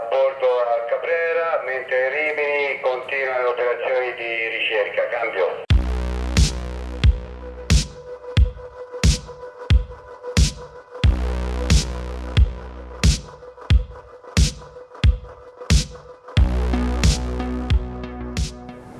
a bordo al Cabrera, mentre Rimini continua le operazioni di ricerca. Cambio.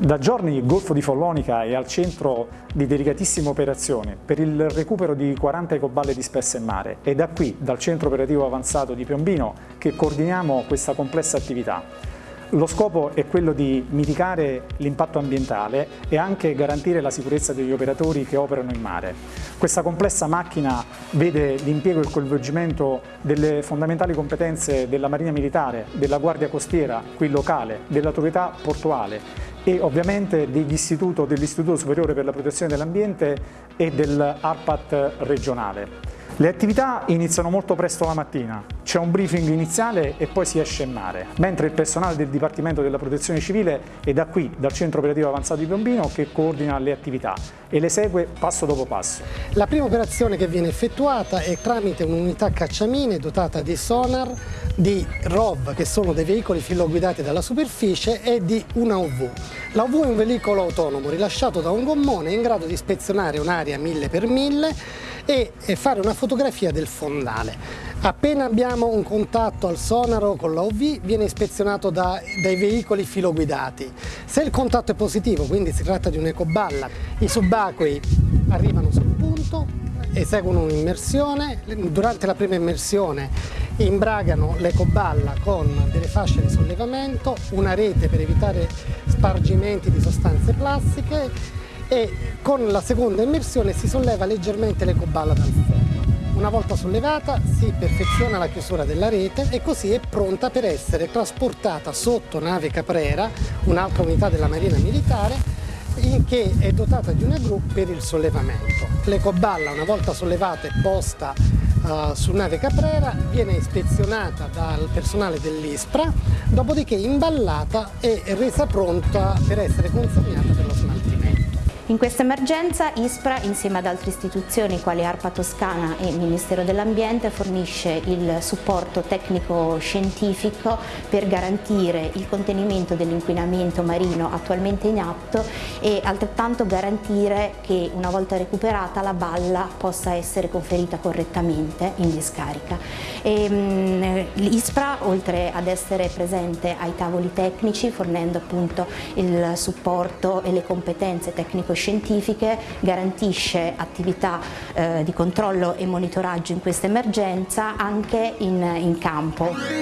Da giorni il Golfo di Follonica è al centro di delicatissime operazioni per il recupero di 40 ecoballe disperse in mare e da qui, dal centro operativo avanzato di Piombino, che coordiniamo questa complessa attività. Lo scopo è quello di mitigare l'impatto ambientale e anche garantire la sicurezza degli operatori che operano in mare. Questa complessa macchina vede l'impiego e il coinvolgimento delle fondamentali competenze della Marina Militare, della Guardia Costiera, qui locale, dell'autorità portuale e ovviamente dell'Istituto dell Superiore per la Protezione dell'Ambiente e dell'ARPAT regionale. Le attività iniziano molto presto la mattina, c'è un briefing iniziale e poi si esce in mare, mentre il personale del Dipartimento della Protezione Civile è da qui, dal Centro Operativo Avanzato di Piombino, che coordina le attività e le segue passo dopo passo. La prima operazione che viene effettuata è tramite un'unità cacciamine dotata di sonar, di ROV, che sono dei veicoli filoguidati dalla superficie, e di una UV. La UV è un veicolo autonomo rilasciato da un gommone in grado di ispezionare un'area 1000x1000 e fare una fotografia del fondale. Appena abbiamo un contatto al sonaro con la OV viene ispezionato da, dai veicoli filoguidati. Se il contatto è positivo, quindi si tratta di un'ecoballa, i subacquei arrivano sul punto, eseguono un'immersione, durante la prima immersione imbragano l'ecoballa con delle fasce di sollevamento, una rete per evitare spargimenti di sostanze plastiche e con la seconda immersione si solleva leggermente l'ecoballa dal fondo. Una volta sollevata si perfeziona la chiusura della rete e così è pronta per essere trasportata sotto nave Caprera, un'altra unità della Marina Militare, che è dotata di una gru per il sollevamento. L'ecoballa una volta sollevata e posta uh, su nave Caprera viene ispezionata dal personale dell'ISPRA, dopodiché imballata e resa pronta per essere consegnata per lo smaltimento. In questa emergenza ISPRA insieme ad altre istituzioni quali ARPA Toscana e Ministero dell'Ambiente fornisce il supporto tecnico-scientifico per garantire il contenimento dell'inquinamento marino attualmente in atto e altrettanto garantire che una volta recuperata la balla possa essere conferita correttamente in discarica. Mm, L'ISPRA oltre ad essere presente ai tavoli tecnici fornendo appunto il supporto e le competenze tecnico-scientifiche scientifiche, garantisce attività eh, di controllo e monitoraggio in questa emergenza anche in, in campo.